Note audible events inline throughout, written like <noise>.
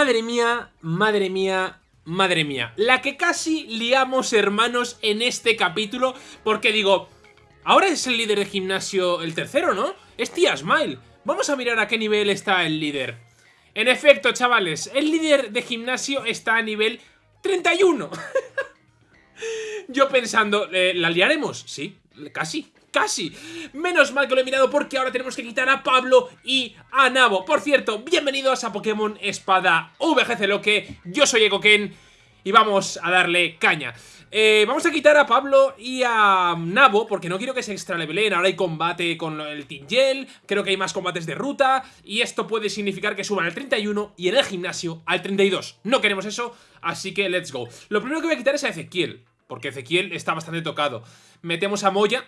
Madre mía, madre mía, madre mía. La que casi liamos, hermanos, en este capítulo. Porque digo, ahora es el líder de gimnasio el tercero, ¿no? Es Tía Smile. Vamos a mirar a qué nivel está el líder. En efecto, chavales, el líder de gimnasio está a nivel 31. <laughs> Yo pensando, eh, ¿la liaremos? Sí, casi, casi. Menos mal que lo he mirado porque ahora tenemos que quitar a Pablo y a Nabo. Por cierto, bienvenidos a Pokémon Espada VGC Loque. Yo soy Ekoken y vamos a darle caña. Eh, vamos a quitar a Pablo y a Nabo porque no quiero que se extra levelen. Ahora hay combate con el Tingel, creo que hay más combates de ruta y esto puede significar que suban al 31 y en el gimnasio al 32. No queremos eso, así que let's go. Lo primero que voy a quitar es a Ezequiel, porque Ezequiel está bastante tocado. Metemos a Moya,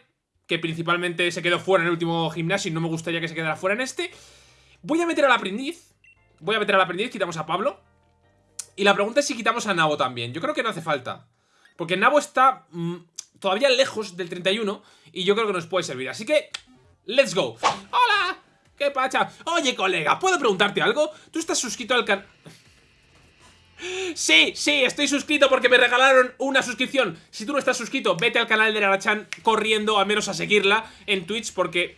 que principalmente se quedó fuera en el último gimnasio y no me gustaría que se quedara fuera en este. Voy a meter al aprendiz, voy a meter al aprendiz, quitamos a Pablo. Y la pregunta es si quitamos a Nabo también. Yo creo que no hace falta. Porque Nabo está mm, todavía lejos del 31 y yo creo que nos puede servir. Así que, let's go. ¡Hola! ¿Qué pacha? Oye, colega, ¿puedo preguntarte algo? ¿Tú estás suscrito al canal...? Sí, sí, estoy suscrito porque me regalaron una suscripción Si tú no estás suscrito, vete al canal de Narachan corriendo, al menos a seguirla en Twitch Porque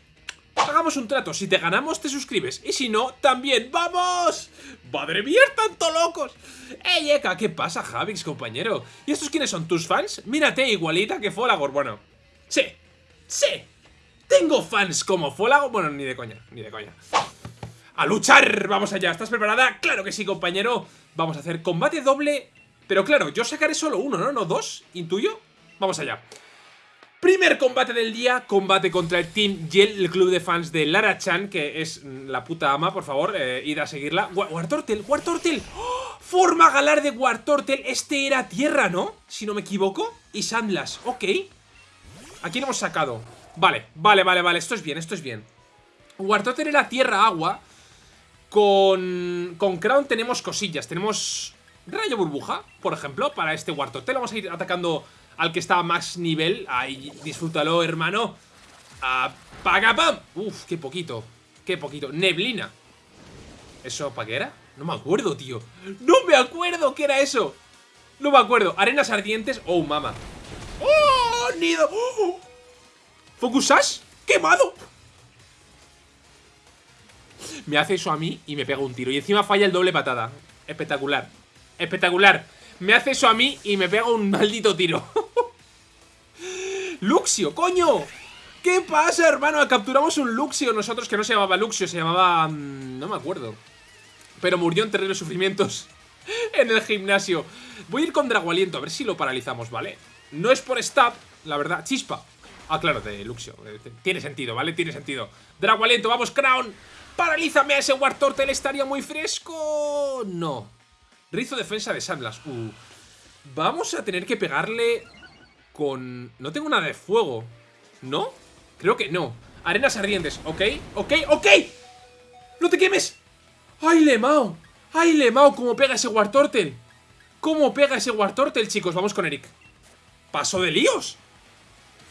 hagamos un trato, si te ganamos te suscribes Y si no, también, ¡vamos! ¡Madre mía, tanto locos! ¡Ey, Eka! ¿Qué pasa, Javix, compañero? ¿Y estos quiénes son? ¿Tus fans? Mírate, igualita que Folagor, bueno Sí, sí Tengo fans como Folagor, bueno, ni de coña, ni de coña ¡A luchar! ¡Vamos allá! ¿Estás preparada? ¡Claro que sí, compañero! Vamos a hacer combate doble Pero claro, yo sacaré solo uno, ¿no? ¿No dos? ¿Intuyo? Vamos allá Primer combate del día, combate contra el Team Yell, el club de fans de Lara Chan, que es la puta ama, por favor, eh, id a seguirla. Wartortel, Wartortel, ¡Oh! forma galar de Wartortel, este era tierra, ¿no? Si no me equivoco, y Sandlas, ok. Aquí lo hemos sacado. Vale, vale, vale, vale, esto es bien, esto es bien. Wartortel era tierra-agua, con, con Crown tenemos cosillas, tenemos rayo burbuja, por ejemplo, para este Wartortel. Vamos a ir atacando al que está a más nivel. Ahí, disfrútalo, hermano. ¡Apaga, pam! Uf, qué poquito. Qué poquito. Neblina. ¿Eso para qué era? No me acuerdo, tío. ¡No me acuerdo qué era eso! No me acuerdo. Arenas ardientes. ¡Oh, mama! ¡Oh, nido! ¡Oh! ¿Focus Sash? ¡Quemado! Me hace eso a mí y me pega un tiro. Y encima falla el doble patada. Espectacular. Espectacular. Me hace eso a mí y me pega un maldito tiro. <laughs> ¡Luxio, coño! ¿Qué pasa, hermano? Capturamos un Luxio nosotros que no se llamaba Luxio, se llamaba... Mm, no me acuerdo. Pero murió en terribles sufrimientos <laughs> en el gimnasio. Voy a ir con Dragualiento, a ver si lo paralizamos, ¿vale? No es por stab, la verdad. Chispa. Ah, claro, de Luxio. Eh, tiene sentido, ¿vale? Tiene sentido. Dragualiento, vamos, Crown. Paralízame a ese Wartortle, estaría muy fresco. No. Rizo defensa de Sandlas. Uh. Vamos a tener que pegarle con... No tengo nada de fuego. ¿No? Creo que no. Arenas ardientes. Ok, ok, ok. ¡No te quemes! ¡Ay, Lemao! ¡Ay, Lemao! ¿Cómo pega ese Wartortle? ¿Cómo pega ese Wartortle, chicos? Vamos con Eric. ¡Paso de líos!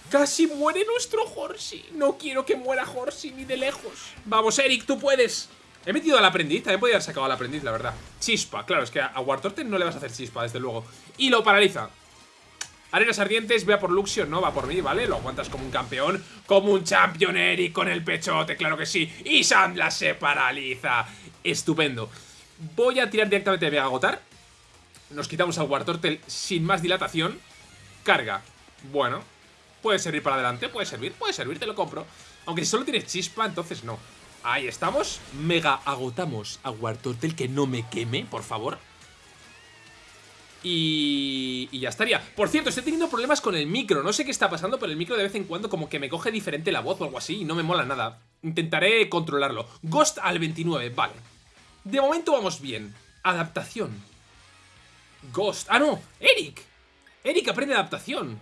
Casi muere nuestro Horsey. No quiero que muera Horsey ni de lejos. Vamos, Eric, tú puedes. He metido al aprendiz, también podría haber sacado al aprendiz, la verdad. Chispa, claro, es que a Wartorten no le vas a hacer chispa, desde luego. Y lo paraliza. Arenas ardientes, vea por Luxio, no va por mí, ¿vale? Lo aguantas como un campeón, como un champion Eric con el pechote, claro que sí. Y Sandla se paraliza. Estupendo. Voy a tirar directamente de Agotar. Nos quitamos al Wartortel sin más dilatación. Carga. Bueno, puede servir para adelante, puede servir, puede servir, te lo compro Aunque si solo tienes chispa, entonces no Ahí estamos. Mega agotamos a Wartortle que no me queme, por favor. Y, y, ya estaría. Por cierto, estoy teniendo problemas con el micro. No sé qué está pasando, pero el micro de vez en cuando como que me coge diferente la voz o algo así y no me mola nada. Intentaré controlarlo. Ghost al 29, vale. De momento vamos bien. Adaptación. Ghost. Ah, no. Eric. Eric aprende adaptación.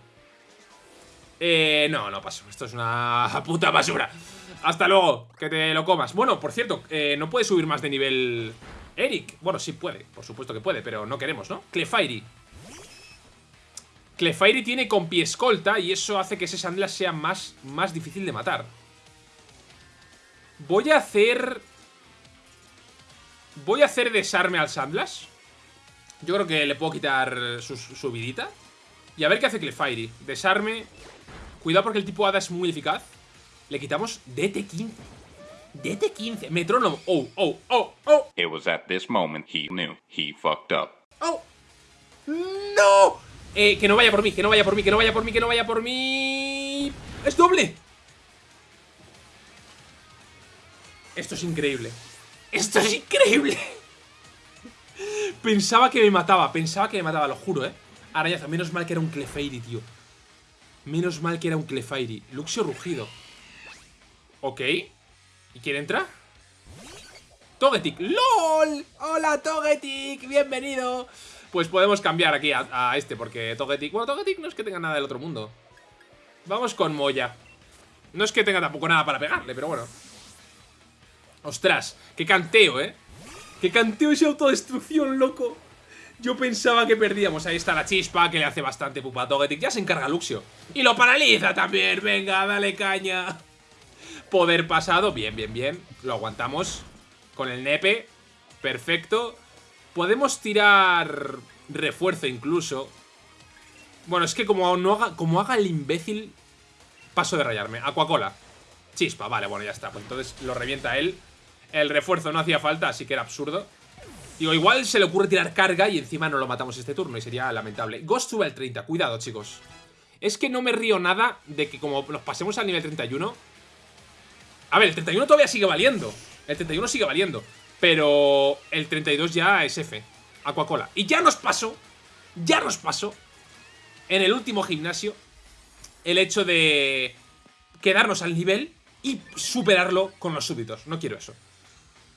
Eh, no, no paso. Esto es una <laughs> puta basura. Hasta luego, que te lo comas Bueno, por cierto, eh, no puede subir más de nivel Eric, bueno, sí puede, por supuesto que puede Pero no queremos, ¿no? Clefairy Clefairy tiene con pie escolta Y eso hace que ese Sandlash sea más, más difícil de matar Voy a hacer... Voy a hacer desarme al Sandlash. Yo creo que le puedo quitar su, su vidita. Y a ver qué hace Clefairy. Desarme. Cuidado porque el tipo Hada es muy eficaz. Le quitamos DT15. DT15. Metrónomo. Oh, oh, oh, oh. It was at this moment he knew he fucked up. Oh. ¡No! Eh, que no vaya por mí, que no vaya por mí, que no vaya por mí, que no vaya por mí. ¡Es doble! Esto es increíble. ¡Esto es increíble! Pensaba que me mataba, pensaba que me mataba, lo juro, ¿eh? Arañazo, menos mal que era un Clefairy, tío. Menos mal que era un Clefairy. Luxio rugido. Ok. ¿Y quién entra? Togetic. ¡LOL! ¡Hola, Togetic! ¡Bienvenido! Pues podemos cambiar aquí a, este, porque Togetic... Bueno, Togetic no es que tenga nada del otro mundo. Vamos con Moya. No es que tenga tampoco nada para pegarle, pero bueno. Ostras, qué canteo, ¿eh? Qué canteo esa autodestrucción, loco. Yo pensaba que perdíamos. Ahí está la chispa, que le hace bastante pupa a Togetic. Ya se encarga Luxio. Y lo paraliza también. Venga, dale caña. Poder pasado. Bien, bien, bien. Lo aguantamos. Con el nepe. Perfecto. Podemos tirar refuerzo incluso. Bueno, es que como, no haga, como haga el imbécil, paso de rayarme. Aquacola. Chispa, vale, bueno, ya está. Pues entonces lo revienta él. El refuerzo no hacía falta, así que era absurdo. Digo, igual se le ocurre tirar carga y encima no lo matamos este turno y sería lamentable. Ghost sube al 30, cuidado chicos. Es que no me río nada de que como nos pasemos al nivel 31... A ver, el 31 todavía sigue valiendo. El 31 sigue valiendo. Pero el 32 ya es F. Aquacola. Y ya nos pasó, ya nos pasó en el último gimnasio el hecho de quedarnos al nivel y superarlo con los súbditos. No quiero eso.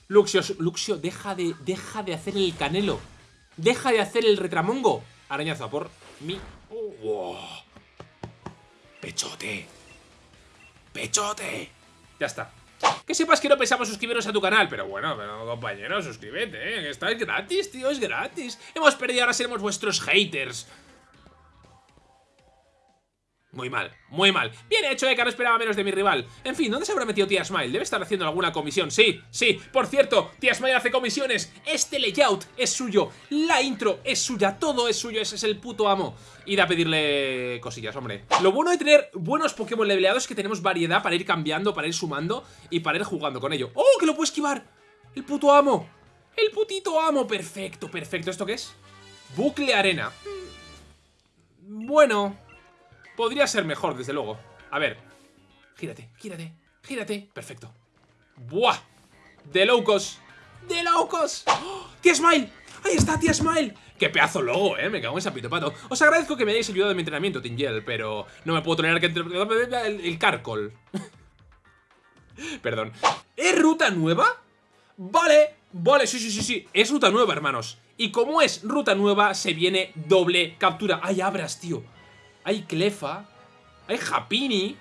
Luxio, Luxio, deja de, deja de hacer el canelo. Deja de hacer el retramongo. Arañazo por mi... Oh. Pechote. Pechote. Ya está. Que sepas que no pensamos suscribirnos a tu canal Pero bueno, pero compañero, suscríbete, ¿eh? Está gratis, tío, es gratis Hemos perdido, ahora seremos vuestros haters muy mal, muy mal. Bien hecho, Eka, no esperaba menos de mi rival. En fin, ¿dónde se habrá metido Tía Smile? Debe estar haciendo alguna comisión. Sí, sí, por cierto, Tía Smile hace comisiones. Este layout es suyo, la intro es suya, todo es suyo, ese es el puto amo. Ir a pedirle cosillas, hombre. Lo bueno de tener buenos Pokémon leveleados es que tenemos variedad para ir cambiando, para ir sumando y para ir jugando con ello. ¡Oh, que lo puedo esquivar! ¡El puto amo! ¡El putito amo! Perfecto, perfecto. ¿Esto qué es? Bucle arena. Bueno, Podría ser mejor, desde luego. A ver. Gírate, gírate, gírate. Perfecto. ¡Buah! ¡De locos! ¡De locos! ¡Oh! ¡Tía Smile! ¡Ahí está, tía Smile! ¡Qué pedazo logo, eh! Me cago en ese pato. Os agradezco que me hayáis ayudado en mi entrenamiento, Tingel, pero no me puedo tolerar que... El, el carcol. <laughs> Perdón. ¿Es ruta nueva? Vale, vale, sí, sí, sí, sí. Es ruta nueva, hermanos. Y como es ruta nueva, se viene doble captura. ¡Ay, abras, tío! Hay Clefa. Hay Japini.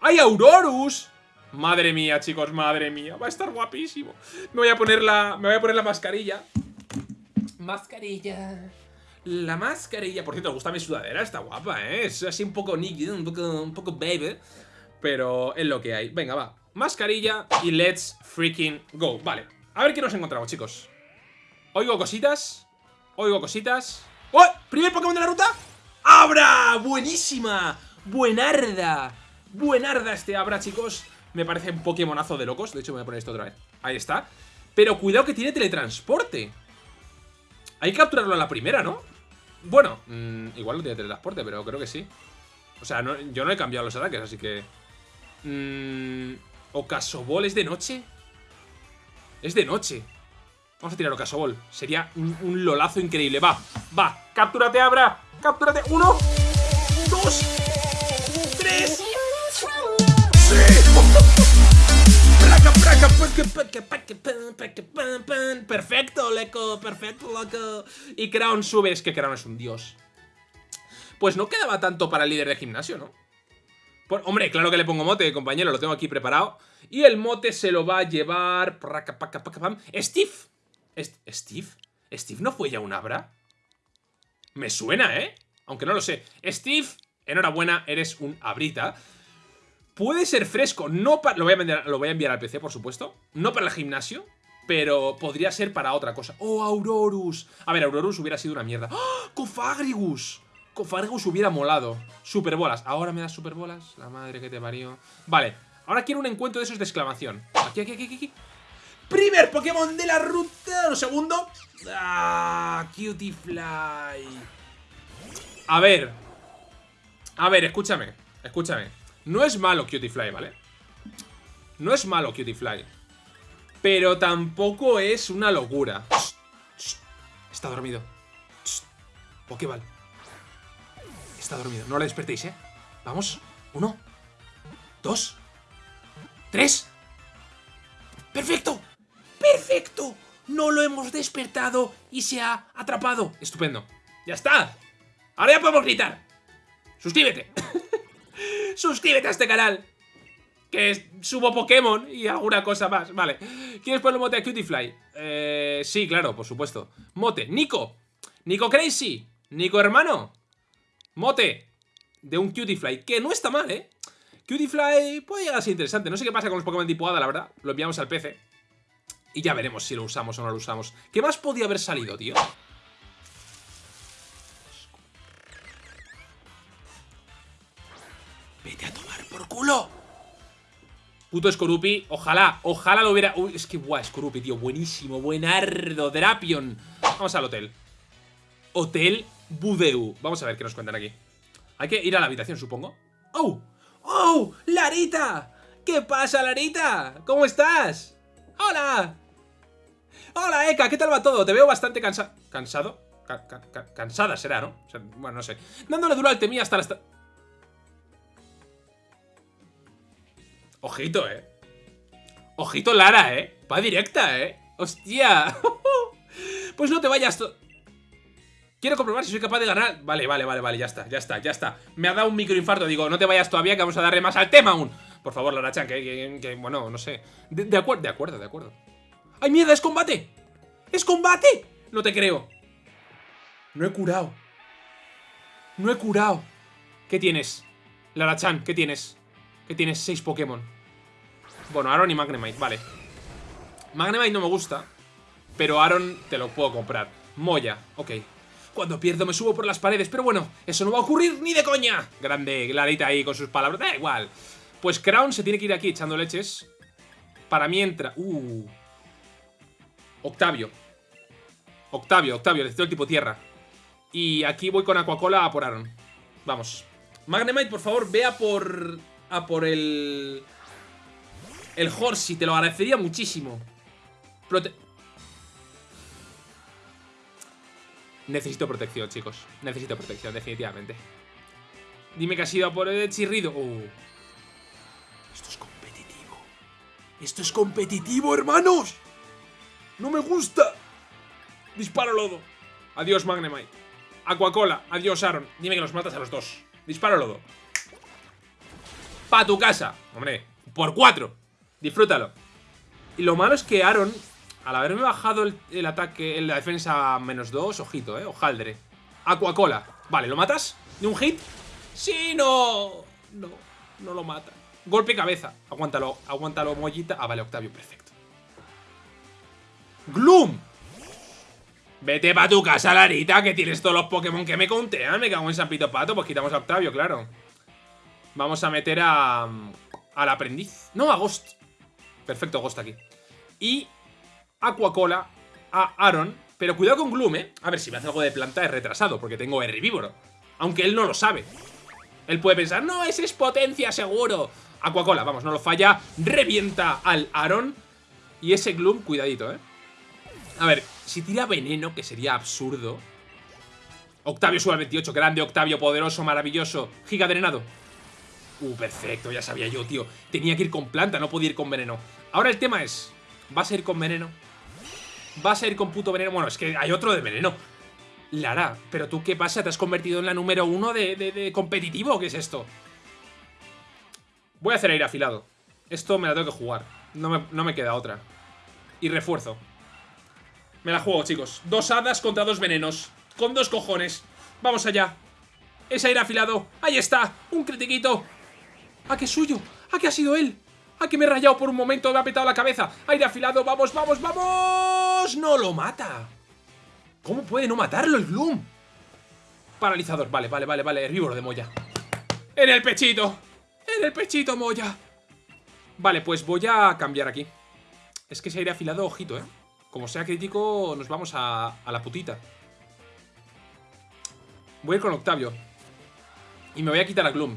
Hay Aurorus. Madre mía, chicos, madre mía. Va a estar guapísimo. Me voy a poner la, me voy a poner la mascarilla. Mascarilla. La mascarilla. Por cierto, me gusta mi sudadera. Está guapa, ¿eh? Es así un poco nicky, un poco, un poco baby. Pero es lo que hay. Venga, va. Mascarilla y let's freaking go. Vale. A ver qué nos encontramos, chicos. Oigo cositas. Oigo cositas. ¡Oh! ¿Primer Pokémon de la ruta? ¡Buenísima! ¡Buenarda! Buenarda este Abra, chicos Me parece un Pokémonazo de locos De hecho, me voy a poner esto otra vez Ahí está Pero cuidado que tiene teletransporte Hay que capturarlo a la primera, ¿no? Bueno, mmm, igual no tiene teletransporte Pero creo que sí O sea, yo no he cambiado los ataques, así que... Mmm... ¿Ocasobol es de noche? Es de noche Vamos a tirar Ocasobol Sería un, un lolazo increíble Va, va, captúrate Abra Captúrate. Uno, dos, tres. Perfecto, leco, perfecto, loco. Y Crown sube, es que Crown es un dios. Pues no quedaba tanto para el líder de gimnasio, ¿no? Pues, hombre, claro que le pongo mote, compañero, lo tengo aquí preparado. Y el mote se lo va a llevar... Steve. ¿Steve? ¿Steve no fue ya un Abra? Me suena, ¿eh? Aunque no lo sé. Steve, enhorabuena, eres un abrita. Puede ser fresco, no para... Lo, voy a enviar, lo al PC, por supuesto. No para el gimnasio. Pero podría ser para otra cosa. ¡Oh, Aurorus! A ver, Aurorus hubiera sido una mierda. ¡Ah! ¡Cofagrigus! Cofagrigus hubiera molado. Superbolas. Ahora me das superbolas. La madre que te parió. Vale. Ahora quiero un encuentro de esos de exclamación. Aquí, aquí, aquí, aquí. Primer Pokémon de la ruta. Un segundo. Ah, Cutie A ver. A ver, escúchame. Escúchame. No es malo Cutie ¿vale? No es malo Cutie Pero tampoco es una locura. Está dormido. Pokéball. Está dormido. No lo despertéis, ¿eh? Vamos. Uno. Dos. Tres. ¡Perfecto! ¡Perfecto! No lo hemos despertado y se ha atrapado. Estupendo. ¡Ya está! Ahora ya podemos gritar. ¡Suscríbete! <laughs> ¡Suscríbete a este canal! Que subo Pokémon y alguna cosa más. Vale. ¿Quieres ponerle mote a Cutiefly? Eh, sí, claro, por supuesto. Mote. Nico. Nico Crazy. Nico hermano. Mote. De un Cutiefly. Que no está mal, ¿eh? Cutiefly puede llegar a ser interesante. No sé qué pasa con los Pokémon tipo Hada, la verdad. Lo enviamos al PC. Y ya veremos si lo usamos o no lo usamos. ¿Qué más podía haber salido, tío? Puto Skorupi, ojalá, ojalá lo hubiera... Uy, es que guau, Skorupi, tío, buenísimo, buenardo, Drapion Vamos al hotel Hotel Budeu Vamos a ver qué nos cuentan aquí Hay que ir a la habitación, supongo ¡Oh! ¡Oh! ¡Larita! ¿Qué pasa, Larita? ¿Cómo estás? ¡Hola! Hola, Eka, ¿qué tal va todo? Te veo bastante cansado. ¿Cansado? cansada será, ¿no? bueno, no sé. Dándole duro al temía hasta la... Ojito, eh. Ojito Lara, eh. Va directa, eh. Hostia. <laughs> pues no te vayas... Quiero comprobar si soy capaz de ganar. Vale, vale, vale, vale, ya está, ya está, ya está. Me ha dado un microinfarto. Digo, no te vayas todavía que vamos a darle más al tema aún. Por favor, Lara Chan, que, bueno, no sé. De, de acuerdo, de acuerdo, de acuerdo. ¡Ay, mierda! ¡Es combate! ¡Es combate! No te creo. No he curado. No he curado. ¿Qué tienes? Lara-chan, ¿qué tienes? ¿Qué tienes? Seis Pokémon. Bueno, Aaron y Magnemite, vale. Magnemite no me gusta. Pero Aaron te lo puedo comprar. Moya, ok. Cuando pierdo me subo por las paredes, pero bueno, eso no va a ocurrir ni de coña. Grande, Clarita ahí con sus palabras, da igual. Pues Crown se tiene que ir aquí echando leches. Para mientras... Uh... Octavio. Octavio, Octavio, necesito el tipo tierra. Y aquí voy con Aquacola a por Aaron. Vamos. Magnemite, por favor, vea por... A por el... El Horsey, te lo agradecería muchísimo. Necesito protección, chicos. Necesito protección, definitivamente. Dime que ha sido a por el chirrido. Oh. Esto es competitivo. Esto es competitivo, hermanos. ¡No me gusta! Disparo lodo. Adiós, Magnemite. Aquacola. Adiós, Aaron. Dime que los matas a los dos. Disparo lodo. Pa' tu casa. Hombre, por cuatro. Disfrútalo. Y lo malo es que Aaron, al haberme bajado el, ataque en la defensa menos dos, ojito, eh, ojaldre. Aquacola. Vale, ¿lo matas? ¿De un hit? ¡Sí, no! No, no lo mata. Golpe cabeza. Aguántalo, aguántalo, mollita. Ah, vale, Octavio, perfecto. ¡Gloom! Vete pa' tu casa, Larita, que tienes todos los Pokémon que me contean. Me cago en San Pito Pato. Pues quitamos a Octavio, claro. Vamos a meter a... Al aprendiz. No, a Ghost. Perfecto, Ghost aquí. Y Aquacola a Aaron. Pero cuidado con Gloom, ¿eh? A ver, si me hace algo de planta es retrasado, porque tengo herbívoro. Aunque él no lo sabe. Él puede pensar, no, ese es potencia seguro. Aquacola, vamos, no lo falla. Revienta al Aaron. Y ese Gloom, cuidadito, ¿eh? A ver, si tira veneno, que sería absurdo. Octavio sube al 28, grande Octavio, poderoso, maravilloso. Giga drenado. Uh, perfecto, ya sabía yo, tío. Tenía que ir con planta, no podía ir con veneno. Ahora el tema es, ¿vas a ir con veneno? ¿Vas a ir con puto veneno? Bueno, es que hay otro de veneno. Lara, ¿pero tú qué pasa? ¿Te has convertido en la número uno de, competitivo? ¿Qué es esto? Voy a hacer aire afilado. Esto me la tengo que jugar. No me, no me queda otra. Y refuerzo. Me la juego, chicos. Dos hadas contra dos venenos. Con dos cojones. Vamos allá. Ese aire afilado. Ahí está. Un critiquito. ¿A qué es suyo? ¿A qué ha sido él? ¡Ah, que me he rayado por un momento! Me ha petado la cabeza. Aire afilado. ¡Vamos, vamos, vamos! ¡No lo mata! ¿Cómo puede no matarlo el Gloom? Paralizador. Vale, vale, vale, vale. Herbívoro de Moya. ¡En el pechito! ¡En el pechito, Moya! Vale, pues voy a cambiar aquí. Es que ese aire afilado, ojito, ¿eh? Como sea crítico, nos vamos a, a la putita. Voy a ir con Octavio. Y me voy a quitar a Gloom.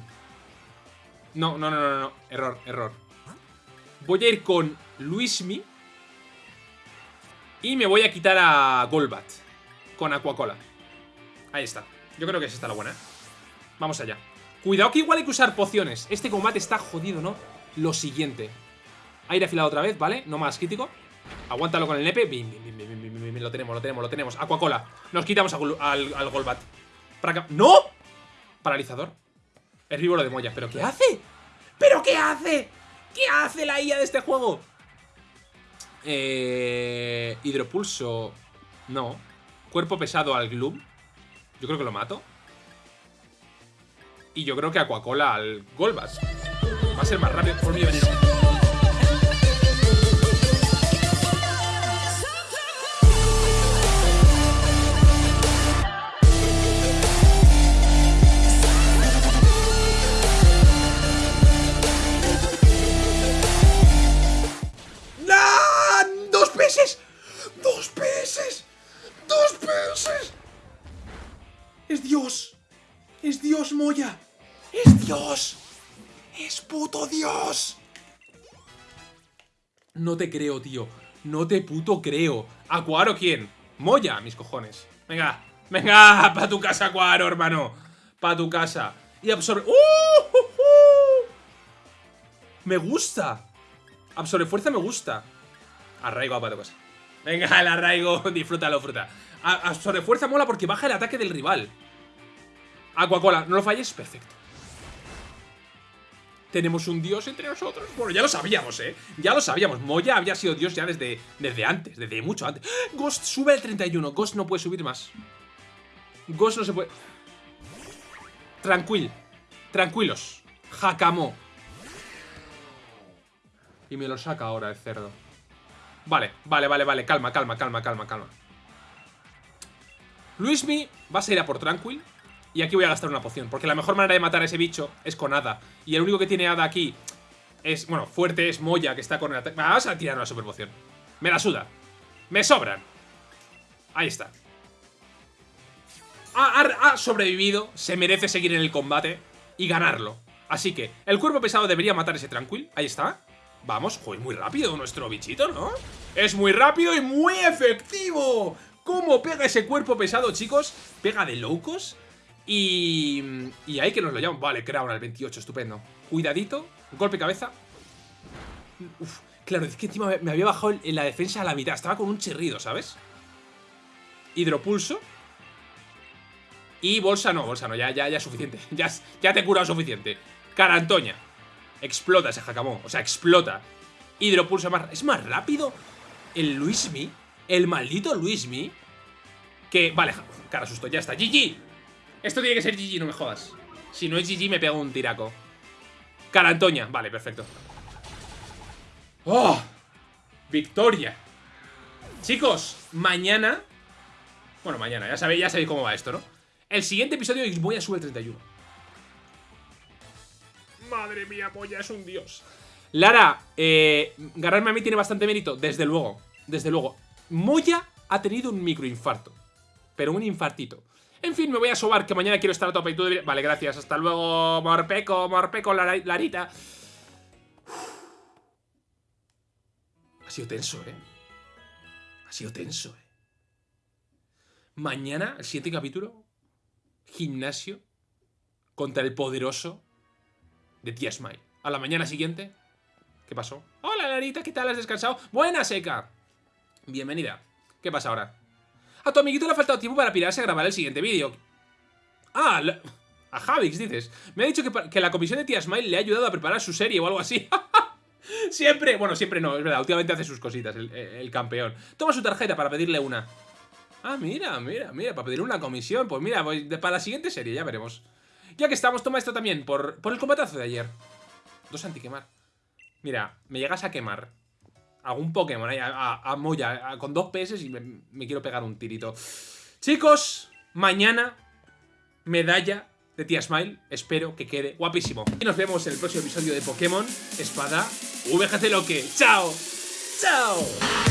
No, no, no, no, no. Error, error. Voy a ir con Luismi. Y me voy a quitar a Golbat. Con Aquacola. Ahí está. Yo creo que es esta la buena, ¿eh? Vamos allá. Cuidado que igual hay que usar pociones. Este combate está jodido, ¿no? Lo siguiente. Aire afilado otra vez, ¿vale? No más crítico. Aguántalo con el nepe. Bim, bim, bim, bim, bim, Lo tenemos, lo tenemos, lo tenemos. Aquacola. Nos quitamos al, Golbat. ¡No! Paralizador. Herbívoro de Moya. ¿Pero qué hace? ¿Pero qué hace? ¿Qué hace la IA de este juego? Eh, hidropulso. No. Cuerpo pesado al Gloom. Yo creo que lo mato. Y yo creo que Aquacola al Golbat. Va a ser más rápido por mi veneno. ¡Es Dios! ¡Es Dios, Moya! ¡Es Dios! ¡Es puto Dios! No te creo, tío. No te puto creo. ¿Acuaro quién? Moya, mis cojones. Venga, venga, pa' tu casa, Acuaro, hermano. Pa' tu casa. Y absorbe... ¡Uh! ¡Uh! Me gusta. Absorbe fuerza me gusta. Arraigo para tu casa. Venga, el arraigo, <laughs> disfrútalo, fruta. A- fuerza mola porque baja el ataque del rival. Aquacola, no lo falles, perfecto. Tenemos un dios entre nosotros. Bueno, ya lo sabíamos, ¿eh? Ya lo sabíamos. Moya había sido dios ya desde, desde antes, desde mucho antes. Ghost sube al 31. Ghost no puede subir más. Ghost no se puede... Tranquil. Tranquilos. Hakamo. Y me lo saca ahora el cerdo. Vale, vale, vale, vale. Calma, calma, calma, calma, calma. Luismi va a salir a por Tranquil. Y aquí voy a gastar una poción. Porque la mejor manera de matar a ese bicho es con Hada. Y el único que tiene Hada aquí es, bueno, fuerte es Moya, que está con el ataque. Vamos a tirar una super poción. Me la suda. Me sobran. Ahí está. Ha, sobrevivido. Se merece seguir en el combate y ganarlo. Así que el cuerpo pesado debería matar ese Tranquil. Ahí está. Vamos, joder, muy rápido nuestro bichito, ¿no? Es muy rápido y muy efectivo. ¿Cómo pega ese cuerpo pesado, chicos? Pega de locos. Y... Y ahí que nos lo llaman. Vale, Crown al 28, estupendo. Cuidadito. Golpe cabeza. Uf, claro, es que encima me- había bajado en la defensa a la mitad. Estaba con un chirrido, ¿sabes? Hidropulso. Y bolsa no, bolsa no, ya, ya, ya es suficiente. <laughs> Ya, ya te he curado suficiente. Carantoña. Explota ese jacamó. O sea, explota. Hidropulso más. Es más rápido el Luismi. El maldito Luismi. Que. Vale, cara susto, ya está. GG. Esto tiene que ser GG, no me jodas. Si no es GG, me pego un tiraco. Carantoña. Vale, perfecto. ¡Oh! Victoria. Chicos, mañana. Bueno, mañana, ya sabéis, ya sabéis cómo va esto, ¿no? El siguiente episodio de Moya sube el 31. Madre mía, Moya es un dios. Lara, eh, ganarme a mí tiene bastante mérito, desde luego. Desde luego. Moya ha tenido un microinfarto. Pero un infartito. En fin, me voy a sobar, que mañana quiero estar a tope y deberías- Vale, gracias. Hasta luego, Morpeco, Morpeco, Larita. Ha sido tenso, ¿eh? Ha sido tenso, ¿eh? Mañana, el siguiente capítulo, gimnasio contra el poderoso de Tía Smile. A la mañana siguiente, ¿qué pasó? Hola, Larita, ¿qué tal? ¿Has descansado? Buena, Seca. Bienvenida. ¿Qué pasa ahora? A tu amiguito le ha faltado tiempo para pirarse a grabar el siguiente vídeo. Ah, a Javix, dices. Me ha dicho que, que la comisión de Tía Smile le ha ayudado a preparar su serie o algo así. <laughs> siempre, bueno, siempre no, es verdad. Últimamente hace sus cositas, el, campeón. Toma su tarjeta para pedirle una. Ah, mira, mira, mira, para pedir una comisión. Pues mira, voy para la siguiente serie, ya veremos. Ya que estamos, toma esto también, por, por el combatazo de ayer. Dos antiquemar. Mira, me llegas a quemar algún Pokémon ahí, a, Moya, con dos PS y me, me quiero pegar un tirito. Chicos, mañana medalla de Tía Smile. Espero que quede guapísimo. Y nos vemos en el próximo episodio de Pokémon Espada VGC Loque. ¡Chao! ¡Chao!